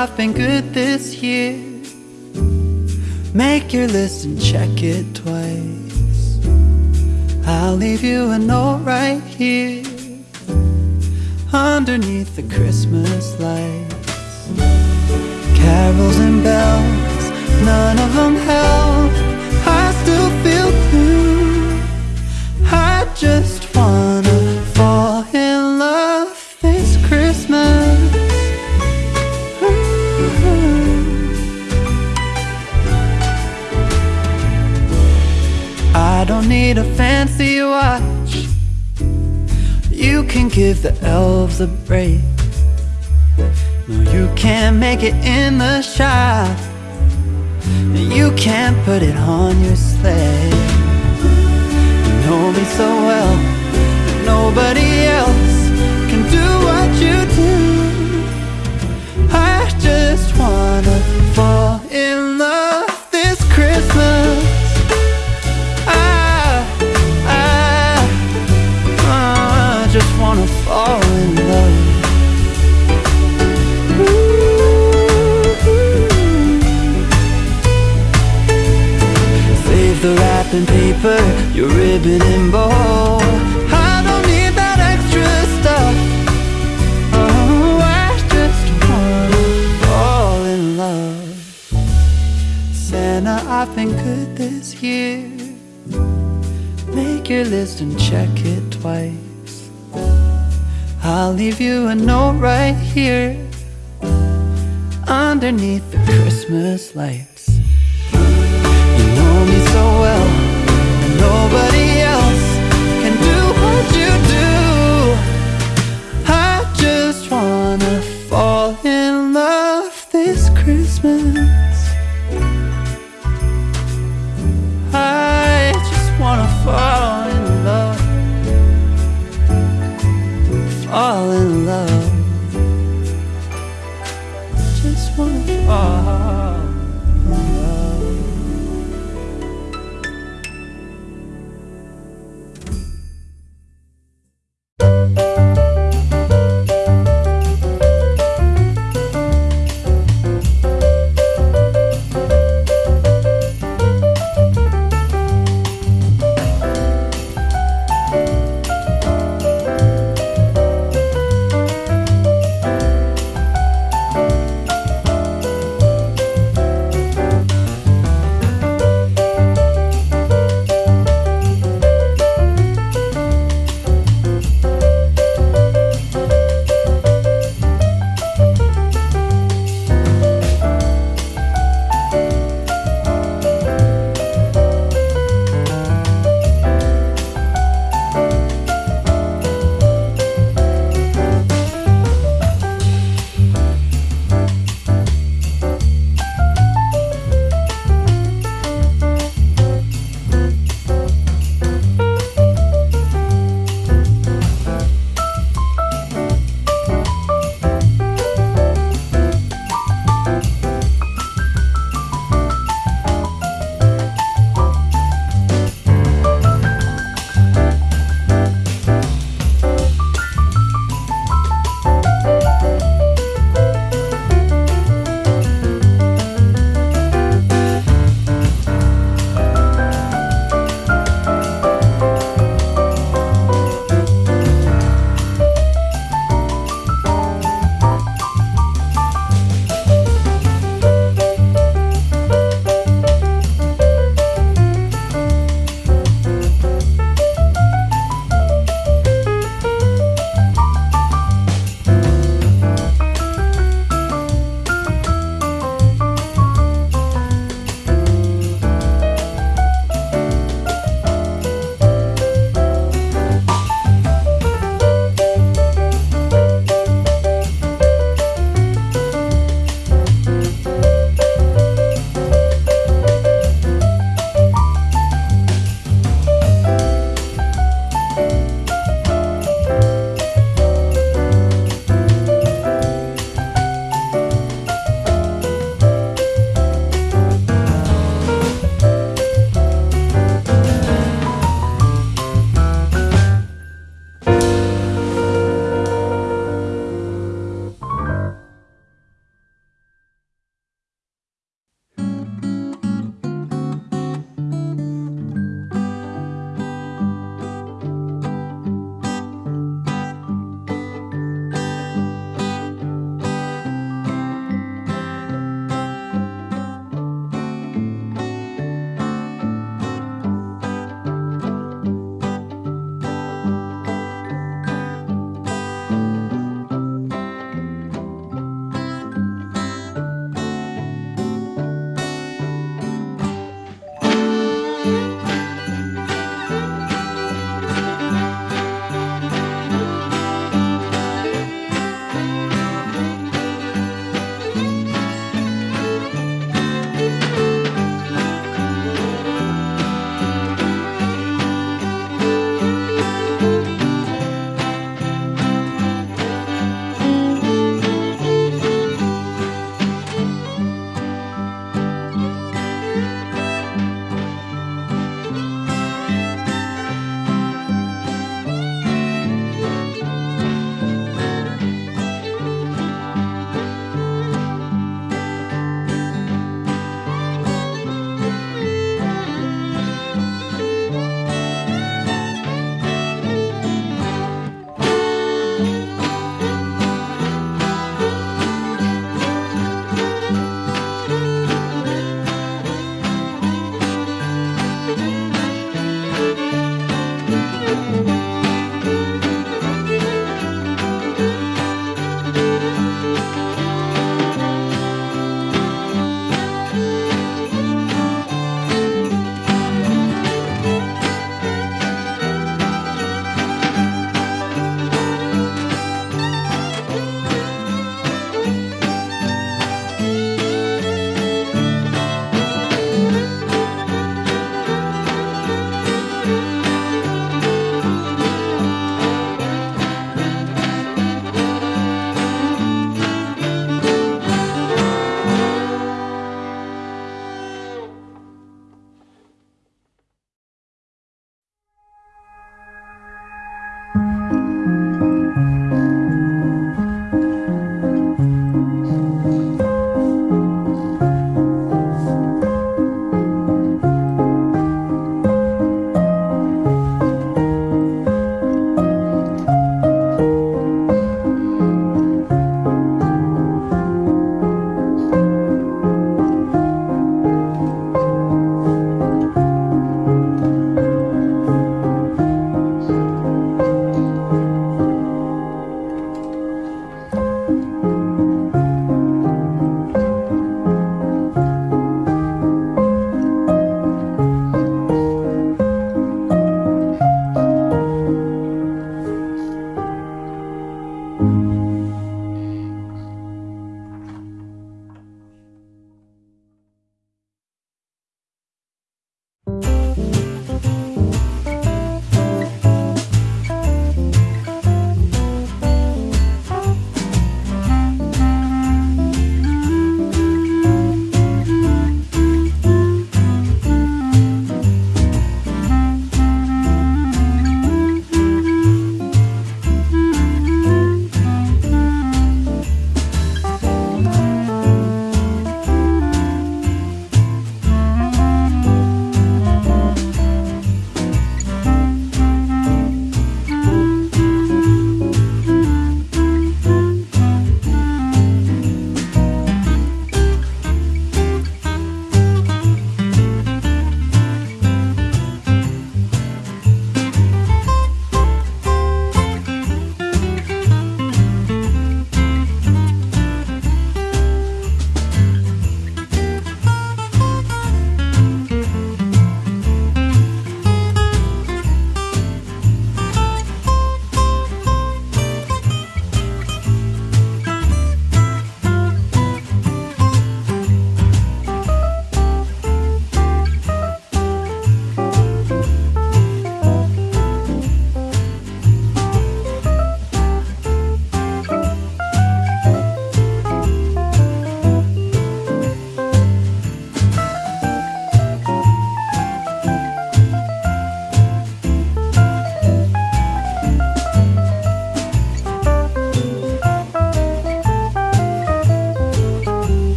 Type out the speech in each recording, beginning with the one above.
I've been good this year. Make your list and check it twice. I'll leave you a note right here underneath the Christmas lights. Carols and bells, none of them help. I still feel blue. I just fancy watch. You can give the elves a break. No, you can't make it in the shop. You can't put it on your sleigh. Make your list and check it twice. I'll leave you a note right here underneath the Christmas lights. You know me so well, and nobody else can do what you do. I just wanna fall in love this Christmas.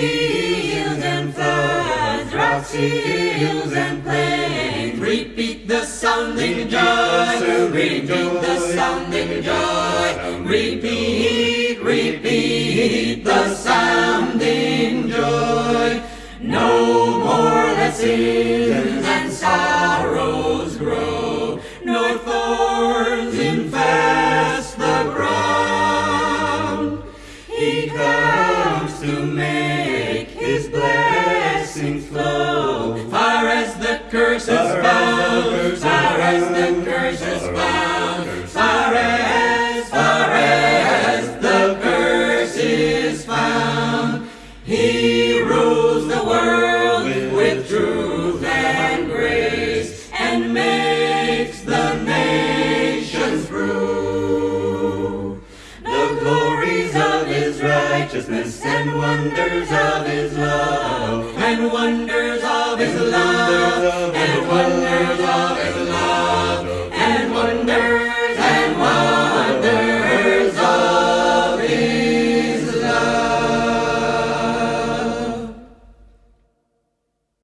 Fields and floods, rocks, hills and plains repeat the sounding joy, repeat the sounding joy, repeat, repeat the sounding joy. No more let sins and sorrows grow, nor thorns infest the ground. He comes to make his blessings flow. Far as the curse is bound, far as the curse is bound, wonders of his love and wonders of his love and wonders